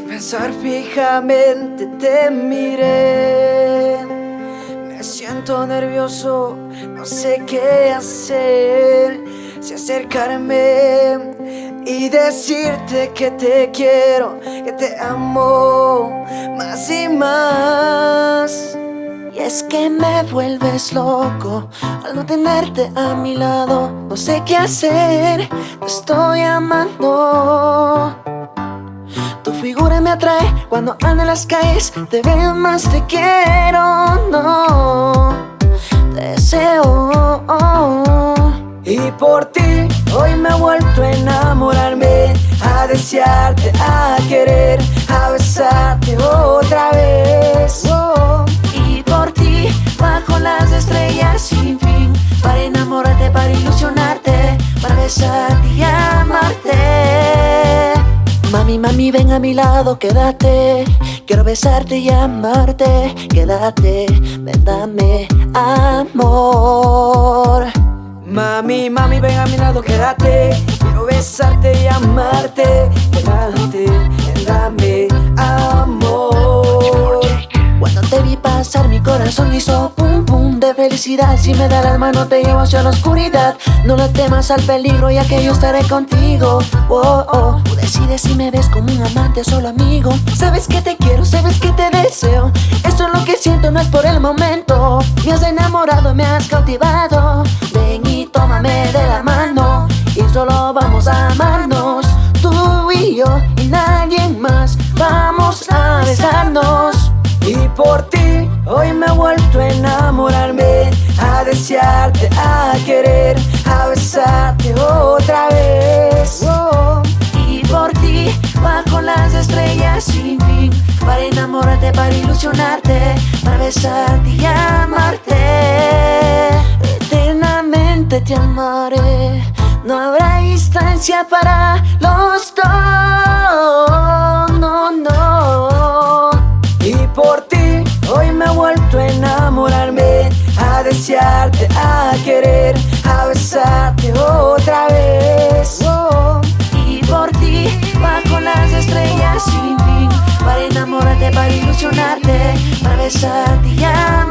pensar fijamente te miré. Me siento nervioso, no sé qué hacer. Si acercarme y decirte que te quiero Que te amo más y más. Y es que me vuelves loco al no tenerte a mi lado. No sé qué hacer, te estoy amando figura me atrae cuando ando en las calles. Te veo más, te quiero, no. Deseo. Y por ti hoy me he vuelto a enamorarme. A desearte, a querer, a besarte otra vez. Y amarte Mami, mami, ven a mi lado, quédate. Quiero besarte y amarte Quédate, ven, dame amor. Mami, mami, ven a mi lado, quédate. Quiero besarte y amarte Quédate, ven, dame amor. Cuando te vi pasar mi corazón hizo Si me da la mano te llevo hacia la oscuridad. No le temas al peligro ya que yo estaré contigo. Oh, oh. Tú decides si me ves como un amante o solo amigo. Sabes que te quiero, sabes que te deseo. Esto es lo que siento, no es por el momento. Me has enamorado, me has cautivado. Ven y tómame de la mano. Y solo vamos a amarnos. Tú y yo y nadie más Vamos a besarnos. Y por ti hoy me he vuelto a enamorarme A desearte, a querer a besarte otra vez. Oh. Y por ti bajo las estrellas sin fin Para enamorarte, para ilusionarte Para besarte y amarte. Eternamente te amaré No habrá distancia para los dos No, no. Y por ti hoy me he vuelto a enamorarme A desearte, a querer, a besarte otra vez. Oh, y por ti, bajo las estrellas sin fin, para enamorarte, para ilusionarte, para besarte ya.